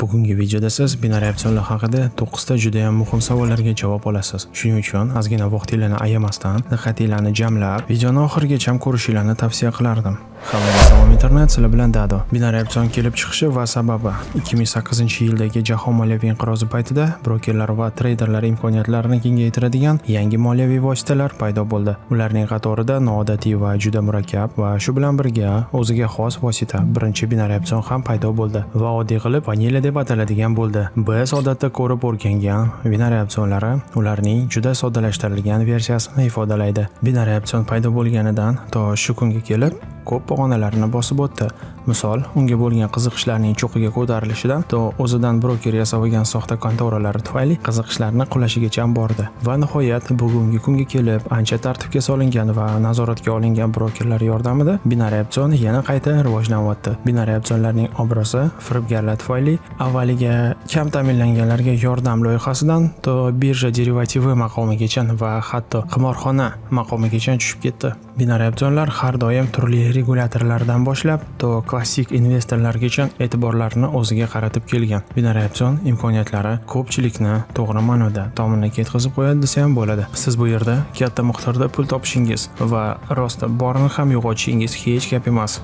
Bugungi videoda siz binariy opsionlar haqida 9 ta juda ham muhim savollarga javob olasiz. Shuning uchun ozgina vaqtingizni ayamasdan diqqatinglarni jamlab, videoni oxirigacha ko'rishingizni tavsiya qilardim. Hammaga salom internet, sizlar bilan Dado. Binariy opsion kelib chiqishi va sababi 2008-yildagi jahon moliyaviy inqirozi paytida brokerlar va treyderlar imkoniyatlarini kengaytiradigan yangi moliyaviy vositalar paydo bo'ldi. Ularning qatorida noodatiy va juda murakkab va shu bilan birga o'ziga xos vosita birinchi binariy opsion ham paydo bo'ldi va oddiy qilib vanilya deb ataladigan bo'ldi. Biz odatda ko'rib o'rgangan binariy opsionlari ularning juda soddalashtirilgan versiyasini ifodalaydi. Binariy opsion paydo bo'lganidan to shu kunga kelib ko'p pog'onalarni bosib o'tdi. Misol, unga bo'lgan qiziqishlarning cho'qiga ko'tarilishidan to o'zidan broker yasab olgan soxta kontoralari tufayli qiziqishlarni qulashigacha bordi. Va nihoyat bugungi kunga kelib ancha tartibga solingan va nazoratga olingan brokerlar yordamida binariy opsion yana qayta rivojlanyapti. Binariy opsionlarning obro'si firibgarlar tufayli avvaliga kam ta'minlanganlarga yordam loyihasidan to birja derivativi maqomigacha va hatto qimorxona maqomigacha tushib ketdi. Binariy opsionlar har doim turli regulyatorlardan boshlab to klassik investorlargacha e'tiborlarini o'ziga qaratib kelgan. Binariy opsion imkoniyatlari ko'pchilikni to'g'ri ma'noda tomonga yetkazib qo'yadi desa ham bo'ladi. Siz bu yerda katta miqdorda pul topishingiz va rosta borini ham yo'qotishingiz hech gap emas.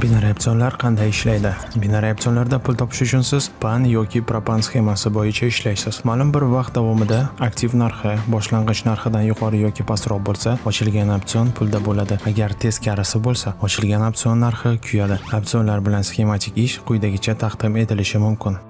Binariy opsionlar qanday ishlaydi? Binariy opsionlarda pul topish uchun siz PAN yoki propan sxemasi bo'yicha ishlaysiz. Ma'lum bir vaqt davomida aktiv narxi boshlang'ich narxidan yuqori yoki pastroq bo'lsa, ochilgan opsion pulda bo'ladi. Agar teskarisi bo'lsa, ochilgan opsion narxi kuyadi. Opsionlar bilan sxematik ish quyidagicha taqdim etilishi mumkin.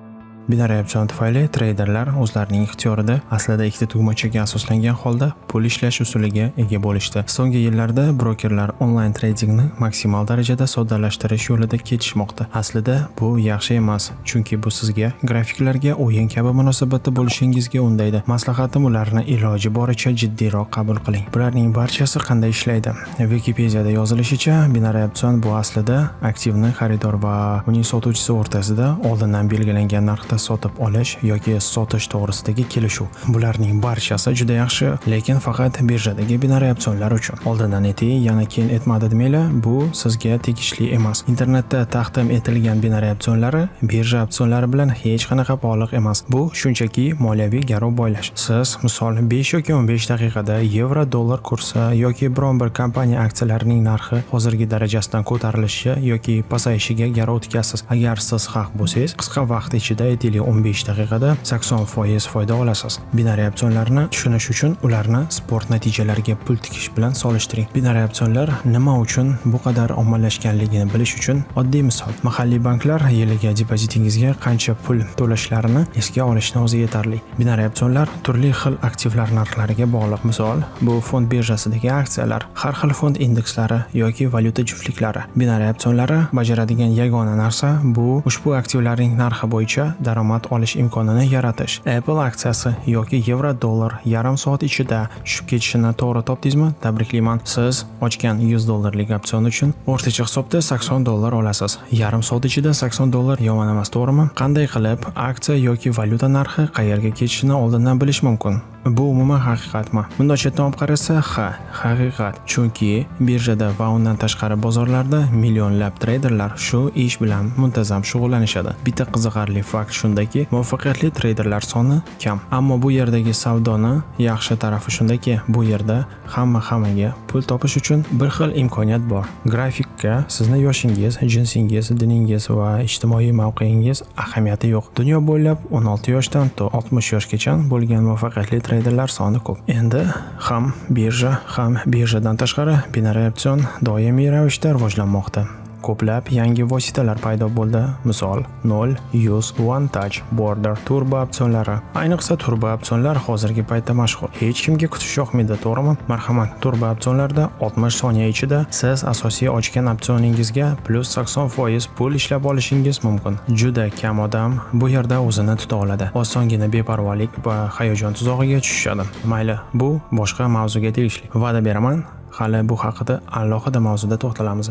Binariy opsion tufayli treyderlar o'zlarining ixtiyorida aslida ikkita tugmachaga asoslangan holda pul ishlash usuliga ega bo'lishdi. So'nggi yillarda brokerlar onlayn tradingni maksimal darajada soddalashtirish yo'lida ketishmoqda. Aslida bu yaxshi emas, chunki bu sizga grafiklarga o'yin kabi munosabatda bo'lishingizga undaydi. Maslahatim ularni iloji boricha jiddiyroq qabul qiling. Bularning barchasi qanday ishlaydi? Wikipediyada yozilishicha, binariy opsion bu aslida aktivni xaridor va uning sotuvchisi o'rtasida oldindan belgilangan narxda sotib olish yoki sotish to'g'risidagi kelishuv. Bularning barchasi juda yaxshi, lekin faqat birjadagi binariy opsionlar uchun. Oldindan ayting, yana keyin aytmadi demanglar, bu sizga tegishli emas. Internetda taqdim etilgan binariy opsionlari birja opsionlari bilan hech qanaqa bog'liq emas. Bu shunchaki moliyaviy garov boylash. Siz misol 5 yoki 15 daqiqada yevro dollar kursi yoki biron bir kompaniya aksiyalarining narxi hozirgi darajasidan ko'tarilishi yoki pasayishiga garov tikasiz. Agar siz haq bo'lsangiz, qisqa vaqt ichida aytaylik 15 daqiqada 80% foyda olasiz. Binariy opsionlarni tushunish uchun ularni sport natijalariga pul tikish bilan solishtiring. Binariy opsionlar nima uchun bu qadar ommalashganligini bilish uchun oddiy misol. Mahalliy banklar yiliga depozitingizga qancha pul to'lashlarini esga olishni o'zi yetarli. Binariy opsionlar turli xil aktivlar narxlariga bog'liq. Misol, bu fond birjasidagi aksiyalar, har xil fond indekslari yoki valyuta juftliklari. Binariy opsionlari bajaradigan yagona narsa bu ushbu aktivlarning narxi bo'yicha daromad olish imkonini yaratish. Apple aksiyasi yoki yevro dollar yarim soat ichida tushib ketishini to'g'ri topdingizmi? Tabriklayman. Siz ochgan 100 dollarlik opsion uchun o'rtacha hisobda 80 dollar olasiz. Yarim soat ichida 80 dollar yomon emas, to'g'rimi? Qanday qilib aksiya yoki valyuta narxi qayerga ketishini oldindan bilish mumkin? Bu umuman haqiqatmi? Bunday chetdan olib qarasa, ha, haqiqat. Chunki birjada va undan tashqari bozorlarda millionlab treyderlar shu ish bilan muntazam shug'ullanishadi. Bitta qiziqarli fakt shundaki, muvaffaqiyatli treyderlar soni kam. Ammo bu yerdagi savdoni yaxshi tarafi shundaki, bu yerda hamma hammaga pul topish uchun bir xil imkoniyat bor. Grafikka sizni yoshingiz, jinsingiz, diningiz va ijtimoiy mavqeingiz ahamiyati yo'q. Dunyo bo'ylab 16 yoshdan to 60 yoshgacha bo'lgan muvaffaqiyatli treyderlar soni ko'p. Endi ham birja, ham birjadan tashqari binariy opsion doimiy ravishda rivojlanmoqda. Ko'plab yangi vositalar paydo bo'ldi. Misol, 0, 100, One Touch, Border, turbo opsionlari. Ayniqsa turbo opsionlar hozirgi paytda mashhur. Hech kimga kutish yoqmaydi, to'g'rimi? Marhamat, turbo opsionlarda 60 soniya ichida siz asosiy ochgan opsioningizga plus 80% pul ishlab olishingiz mumkin. Juda kam odam bu yerda o'zini tuta oladi. Osongina beparvolik va hayajon tuzog'iga tushishadi. Mayli, bu boshqa mavzuga tegishli. Va'da beraman, hali bu haqida alohida mavzuda to'xtalamiz.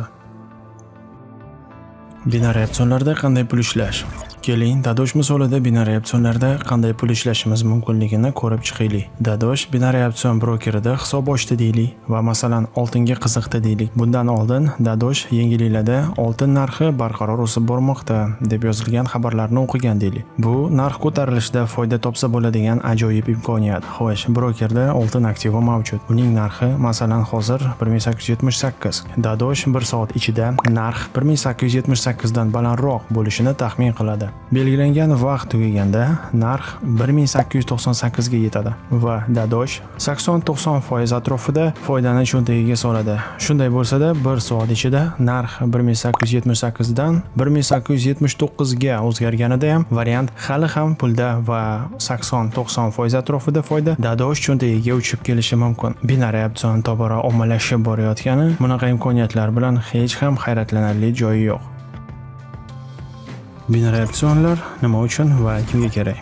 Binariy opsionlarda qanday pul ishlash? Keling, Dadosh misolida binariy opsionlarda qanday pul ishlashimiz mumkinligini ko'rib chiqaylik. Dadosh binariy opsion brokerida hisob ochdi deylik va masalan oltinga qiziqdi deylik. Bundan oldin Dadosh yangiliklarda oltin narxi barqaror o'sib bormoqda deb yozilgan xabarlarni o'qigan deylik. Bu narx ko'tarilishida foyda topsa bo'ladigan ajoyib imkoniyat. Xo'sh, brokerda oltin aktivi mavjud. Uning narxi masalan hozir 1878. Dadosh 1 soat ichida narx 1878 dan balandroq bo'lishini taxmin qiladi. Belgilangan vaqt tugaganda narx 1898 ga yetadi va Dadosh 80-90% atrofida foydani cho'ntagiga soladi. Shunday bo'lsa-da, 1 soat ichida narx 1878 dan 1879 ga o'zgarganida ham variant hali ham pulda va 80-90% atrofida foyda Dadosh cho'ntagiga uchib kelishi mumkin. Binariy opsion tobora ommalashib borayotgani bunaqa imkoniyatlar bilan hech ham hayratlanarli joyi yo'q. Binariy opsionlar nima uchun va kimga kerak?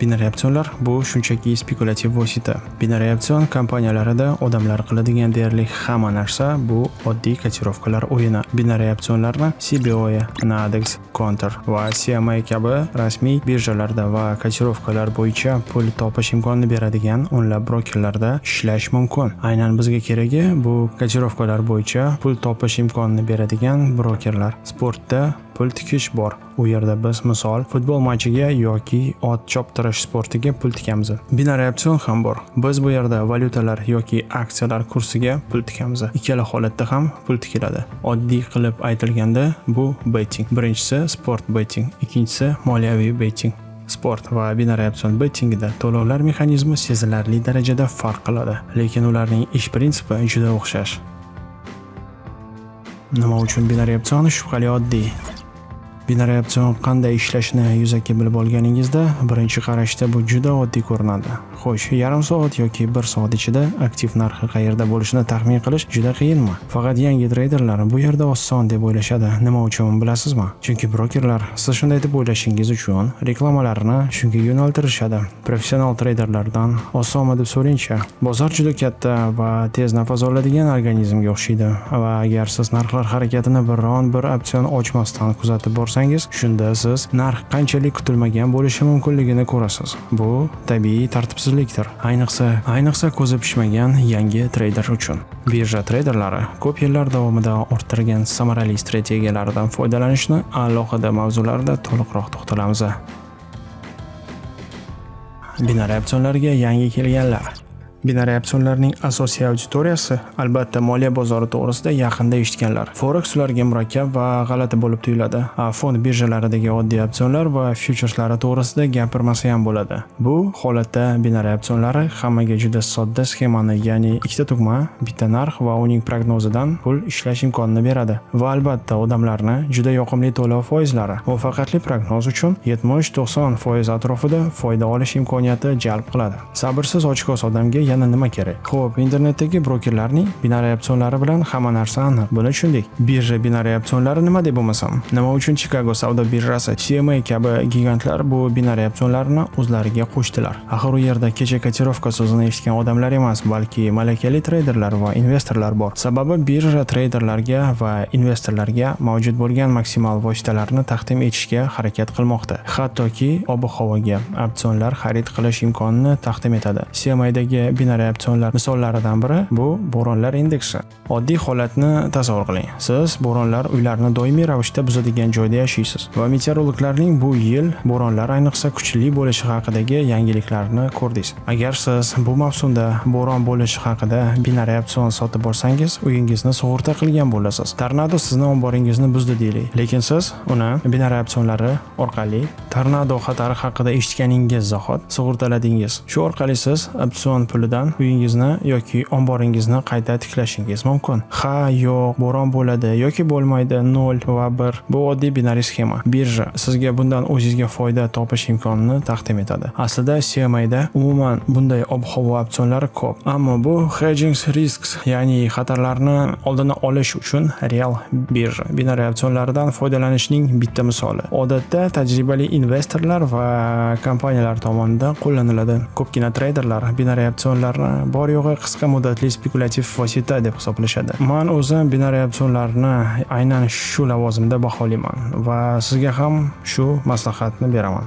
Binariy opsionlar bu shunchaki spekulativ vosita. Binariy opsion kompaniyalarida odamlar qiladigan deyarli hamma narsa bu oddiy kotirovkalar o'yini. Binariy opsionlarni CBOE, Nadex, Counter va CMA kabi rasmiy birjalarda va kotirovkalar bo'yicha pul topish imkonini beradigan o'nlab brokerlarda ishlash mumkin. Aynan bizga keragi bu kotirovkalar bo'yicha pul topish imkonini beradigan brokerlar. Sportda pul tikish bor. U yerda biz misol futbol matchiga yoki ot choptirish sportiga pul tikamiz. Binariy opsion ham bor. Biz bu yerda valyutalar yoki aksiyalar kursiga pul tikamiz. Ikkala holatda ham pul tikiladi. Oddiy qilib aytilganda bu betting. Birinchisi sport betting, ikkinchisi moliyaviy betting. sport va binariy opsion bettingida to'lovlar mexanizmi sezilarli darajada farq qiladi, lekin ularning ish prinsipi juda o'xshash. Nima uchun binariy opsion shubhali oddiy? Binariy qanday ishlashini yuzaki bilib olganingizda birinchi qarashda bu juda oddiy ko'rinadi. Xo'sh, yarim soat yoki 1 soat ichida aktiv narxi qayerda bo'lishini taxmin qilish juda qiyinmi? Faqat yangi treyderlar bu yerda oson deb o'ylashadi. Nima uchun bilasizmi? Chunki brokerlar siz shunday deb o'ylashingiz uchun reklamalarini shunga yo'naltirishadi. Professional treyderlardan osonmi deb so'rayingchi. Bozor juda katta va tez nafas oladigan organizmga o'xshaydi va agar siz narxlar harakatini biron bir opsion ochmasdan kuzatib borsangiz qilsangiz shunda siz narx qanchalik kutilmagan bo'lishi mumkinligini ko'rasiz. Bu tabiiy tartibsizlikdir. Ayniqsa ayniqsa ko'zi pishmagan yangi treyder uchun. Birja treyderlari ko'p yillar davomida orttirgan samarali strategiyalaridan foydalanishni alohida mavzularda to'liqroq to'xtalamiz. Binariy opsionlarga yangi kelganlar. Binariy opsionlarning asosiy auditoriyasi albatta moliya bozori to'g'risida yaqinda eshitganlar. Forex ularga murakkab va g'alati bo'lib tuyuladi. Fond birjalaridagi oddiy opsionlar va fyucherslari to'g'risida gapirmasa ham bo'ladi. Bu holatda binariy opsionlari hammaga juda sodda sxemani, ya'ni ikkita tugma, bitta narx va uning prognozidan pul ishlash imkonini beradi. Va albatta odamlarni juda yoqimli to'lov foizlari muvaffaqiyatli prognoz uchun 70-90% atrofida foyda olish imkoniyati jalb qiladi. Sabrsiz ochiqos odamga yana nima kerak? Xo'p, internetdagi brokerlarning binariy opsionlari bilan hamma narsa aniq. Buni tushundik. Birja binariy opsionlari nima deb bo'lmasam? Nima uchun Chicago savdo birjasi cma kabi gigantlar bu binariy opsionlarni o'zlariga qo'shdilar? Axir u yerda kecha kotirovka so'zini eshitgan odamlar emas balki malakali treyderlar va investorlar bor. Sababi birja treyderlarga va investorlarga mavjud bo'lgan maksimal vositalarni taqdim etishga harakat qilmoqda. Hattoki ob havoga opsionlar xarid qilish imkonini taqdim etadi. Cmadagi binariy opsionlar misollaridan biri bu bo'ronlar indeksi. Oddiy holatni tasavvur qiling. Siz bo'ronlar uylarni doimiy ravishda buzadigan joyda yashaysiz va meteorologlarning bu yil bo'ronlar ayniqsa kuchli bo'lishi haqidagi yangiliklarni ko'rdingiz. Agar siz bu mavsumda bo'ron bo'lishi haqida binariy opsion sotib borsangiz, uyingizni sug'urta qilgan bo'lasiz. Tornado sizni omboringizni buzdi deylik, lekin siz uni binariy opsionlari orqali tornado xatari haqida eshitganingiz zahot sug'urtaladingiz. Shu orqali siz opsion puli yordamida uyingizni yoki omboringizni qayta tiklashingiz mumkin. Ha, yo'q, bo'ron bo'ladi yoki bo'lmaydi 0 va 1. Bu oddiy binariy sxema. Birja sizga bundan o'zingizga foyda topish imkonini taqdim etadi. Aslida CMAda umuman bunday ob-havo opsionlari ko'p, ammo bu hedging risks, ya'ni xatarlarni oldini olish uchun real birja binariy opsionlaridan foydalanishning bitta misoli. Odatda tajribali investorlar va kompaniyalar tomonidan qo'llaniladi. Ko'pgina treyderlar binariy opsion opsionlarni bor yo'g'i qisqa muddatli spekulyativ vosita deb hisoblashadi man o'zim binariy opsionlarni aynan shu lavozimda baholayman va sizga ham shu maslahatni beraman.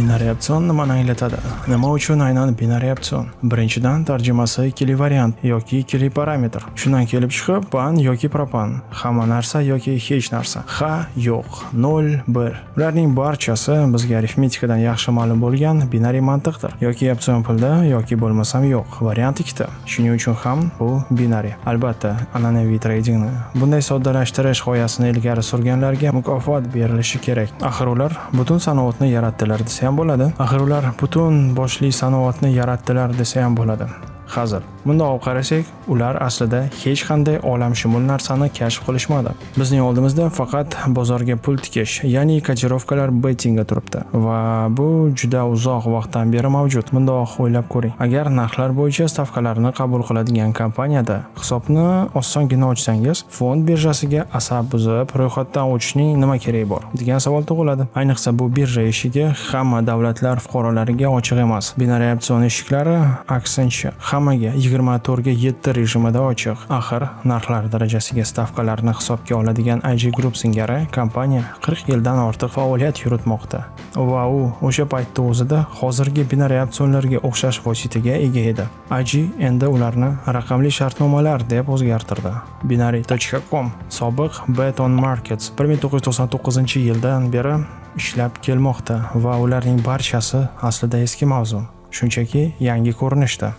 Binariy opsion nimani anglatadi? Nima uchun aynan binariy opsion birinchidan tarjimasi ikkili variant yoki ikkili parametr. Shundan kelib chiqib pan yoki propan. Hamma narsa yoki hech narsa. Ha yo'q nol bir. Ularning barchasi bizga arifmetikadan yaxshi ma'lum bo'lgan binariy mantiqdir. Yoki opsion pulda yoki bo'lmasam yo'q. Variant ikkita. Shuning uchun ham bu binariy. Albatta an'anaviy treydingni bunday soddalashtirish g'oyasini ilgari surganlarga mukofot berilishi kerak. Axir ular butun sanoatni yaratdilar desa ham bo'ladi. Axir ular butun boshli sanoatni yaratdilar desa ham bo'ladi. Hazil. Bundoq qarasak ular aslida hech qanday olamshumul narsani kashf qilishmadi. Bizning oldimizda faqat bozorga pul tikish ya'ni kotirovkalar bettingga turibdi. Va bu juda uzoq vaqtdan beri mavjud. Bundoq o'ylab ko'ring. Agar narxlar bo'yicha stavkalarni qabul qiladigan kompaniyada hisobni osongina ochsangiz fond birjasiga asab buzib ro'yxatdan o'tishning nima keragi bor degan savol tug'iladi. Ayniqsa bu birja eshigi hamma davlatlar fuqarolariga ochiq emas. Binariy opsion eshiklari aksincha hammaga 24 ga 7 rejimida ochiq. Axir narxlar darajasiga stavkalarni hisobga oladigan IG Group singari kompaniya 40 yildan ortiq faoliyat yuritmoqda. Va u o'sha paytda o'zida hozirgi binariy opsionlarga o'xshash vositaga ega edi. IG endi ularni raqamli shartnomalar deb o'zgartirdi. binary.com sobiq Beton Markets 1999-yildan beri ishlab kelmoqda va ularning barchasi aslida eski mavzu. Shunchaki yangi ko'rinishda.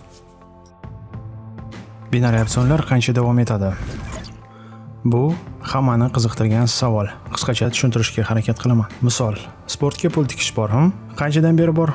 Binariy opsionlar qancha davom etadi? Bu hammani qiziqtirgan savol. Qisqacha tushuntirishga harakat qilaman. Misol sportga pul tikish bormi? qanchadan beri bor?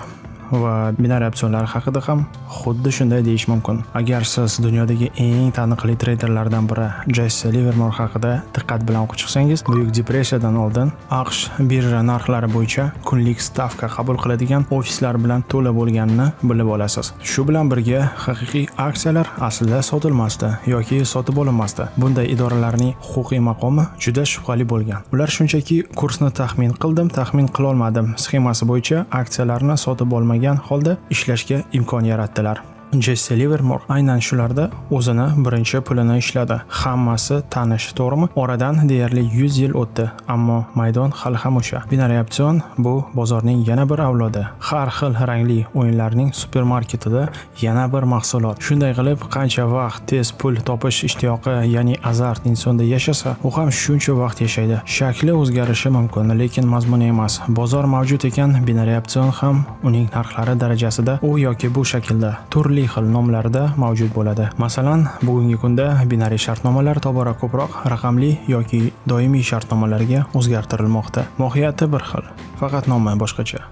Va binariy opsionlar haqida ham xuddi shunday deyish mumkin. Agar siz dunyodagi eng taniqli treyderlardan biri jessi livermor haqida diqqat bilan o'qib chiqsangiz buyuk depressiyadan oldin aqsh birja narxlari bo'yicha kunlik stavka qabul qiladigan ofislar bilan to'la bo'lganini bilib olasiz. Shu bilan birga haqiqiy aksiyalar aslida sotilmasdi yoki sotib olinmasdi. Bunday idoralarning huquqiy maqomi juda shubhali bo'lgan. Ular shunchaki kursni taxmin qildim taxmin qilolmadim sxemasi bo'yicha aksiyalarni sotib olmagan bo'lmagan holda ishlashga imkon yaratdilar. Jesse Livermore aynan shularda o'zini birinchi pulini ishladi. Hammasi tanish, to'g'rimi? Oradan deyarli 100 yil o'tdi, ammo maydon hali ham o'sha. Binary option bu bozorning yana bir avlodi. Har xil rangli o'yinlarning supermarketida yana bir mahsulot. Shunday qilib, qancha vaqt tez pul topish ishtiyoqi, ya'ni azart insonda yashasa, u ham shuncha vaqt yashaydi. Shakli o'zgarishi mumkin, lekin mazmuni emas. Bozor mavjud ekan, binary option ham uning narxlari darajasida u yoki bu shaklda turli turli xil nomlarda mavjud bo'ladi. Masalan bugungi kunda binariy shartnomalar tobora ko'proq raqamli yoki doimiy shartnomalarga o'zgartirilmoqda. Mohiyati bir xil faqat nomi boshqacha.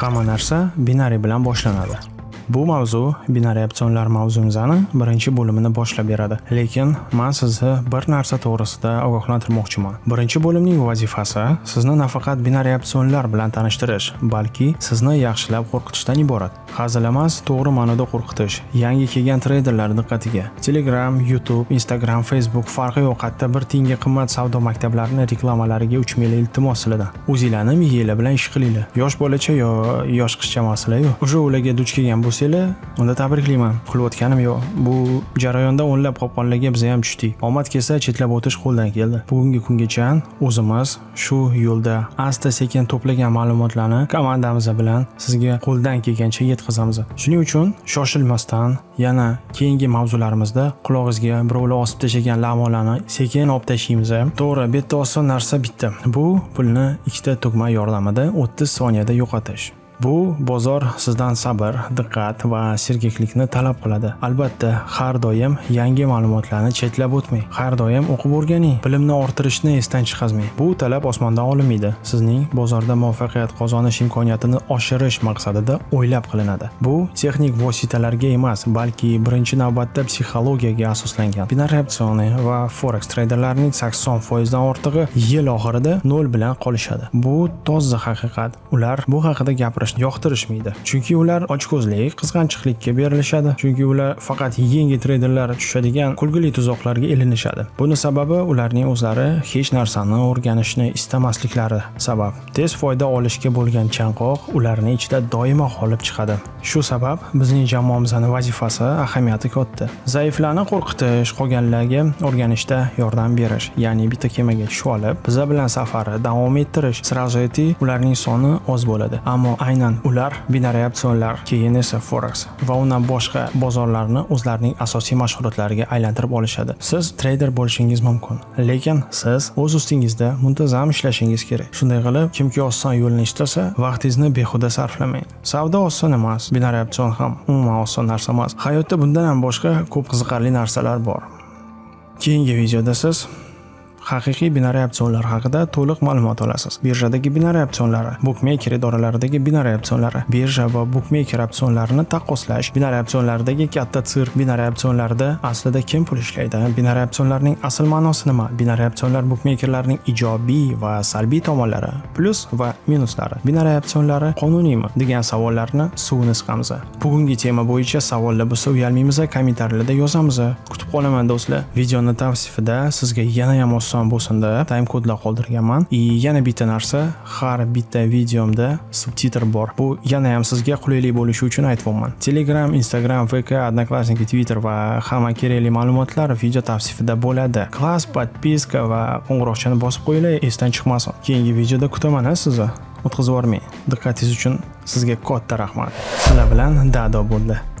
Hamma narsa binariy bilan boshlanadi. Bu mavzu binariy opsionlar mavzumizani birinchi bo'limini boshlab beradi. Lekin men sizni bir narsa to'g'risida ogohlantirmoqchiman. Birinchi bo'limning vazifasi sizni nafaqat binariy opsionlar bilan tanishtirish, balki sizni yaxshilab qo'rqitishdan iborat. Hazil emas, to'g'ri ma'noda qo'rqitish. Yangi kelgan treyderlar diqqatiga. Telegram, YouTube, Instagram, Facebook farqi yo'q, hatto bir tiyinga qimmat savdo maktablarining reklamalariga 3 million iltimos siladi. O'zinglarni miyanglar bilan ish qilinglar. Yosh bolacha yo yosh qizcha masala yo'q. O'sha ularga duch kelgan bu ko'rsanglar unda tabriklayman qilayotganim yo'q. Bu jarayonda o'nlab qopqonlarga biz ham tushdik. Omad kelsa chetlab o'tish qo'ldan keldi. Bugungi kungacha o'zimiz shu yo'lda asta sekin to'plagan ma'lumotlarni komandamiz bilan sizga qo'ldan kelgancha yetkazamiz. Shuning uchun shoshilmasdan yana keyingi mavzularimizda qulog'ingizga birovlar osib tashlagan la'molarni sekin olib tashlaymiz. To'g'ri bu yerda oson narsa bitta. Bu pulni ikkita tugma yordamida 30 soniyada yo'qotish. Bu bozor sizdan sabr, diqqat va sergaklikni talab qiladi. Albatta, har doim yangi ma'lumotlarni chetlab o'tmang. Har doim o'qib o'rganing, bilimni orttirishni esdan chiqazmang. Bu talab osmondan olinmaydi. Sizning bozorda muvaffaqiyat qozonish imkoniyatini oshirish maqsadida o'ylab qilinadi. Bu texnik vositalarga emas, balki birinchi navbatda psixologiyaga asoslangan. Binary opsioni va forex treyderlarining 80% dan ortig'i yil oxirida nol bilan qolishadi. Bu toza haqiqat. Ular bu haqida gapirish yoqtirishmaydi. Chunki ular ochko'zlik qizg'anchiqlikka berilishadi. Chunki ular faqat yangi treyderlar tushadigan kulgili tuzoqlarga ilinishadi. Buni sababi ularning o'zlari hech narsani o'rganishni istamasliklari sabab. Tez foyda olishga bo'lgan chanqoq ularni ichida doimo g'olib chiqadi. Shu sabab bizning jamoamizni vazifasi ahamiyati katta. Zaiflarni qo'rqitish qolganlarga o'rganishda yordam berish ya'ni bitta kemaga tushib olib biza bilan safarni davom ettirish сразу ularning soni oz bo'ladi. Ammo aynan ular binariy opsionlar keyin esa forex va undan boshqa bozorlarni o'zlarining asosiy mashg'ulotlariga aylantirib olishadi. Siz treyder bo'lishingiz mumkin lekin siz o'z ustingizda muntazam ishlashingiz kerak. Shunday qilib kimki oson yo'lni istasa vaqtingizni behuda sarflamang. Savdo oson emas binariy opsion ham umuman oson narsa emas. Hayotda bundan ham boshqa ko'p qiziqarli narsalar bor. Keyingi videoda siz haqiqiy binariy opsionlar haqida to'liq ma'lumot olasiz. Birjadagi binariy opsionlari bukmeyker idoralaridagi binariy opsionlari birja va bukmeyker opsionlarini taqqoslash binariy opsionlaridagi katta sirk binariy opsionlarda aslida kim pul ishlaydi? Binariy opsionlarning asl ma'nosi nima? Binariy opsionlar bukmekerlarning ijobiy va salbiy tomonlari plyus va minuslari. Binariy opsionlari qonuniymi? degan savollarni suvini siqamiz. Bugungi tema bo'yicha savollar bo'lsa uyalmaymiz kommentariylarda yozamiz kutib qolaman do'stlar. Videoni tavsifida sizga yana ham oson bo'lsin deb time kodlar qoldirganman. И yana bitta narsa har bitta videomda subtitr bor. Bu yana ham sizga qulaylik bo'lishi uchun aytyapman telegram instagram vk одноклассники twitter va hamma kerakli ma'lumotlar video tavsifida bo'ladi. Klass подписка va qo'ng'iroqchani bosib qo'yinglar esdan chiqmasin. Keyingi videoda kutaman a sizni. O'tkazib yubormang. Diqqatingiz uchun sizga katta rahmat. Sizlar bilan dado bo'ldi.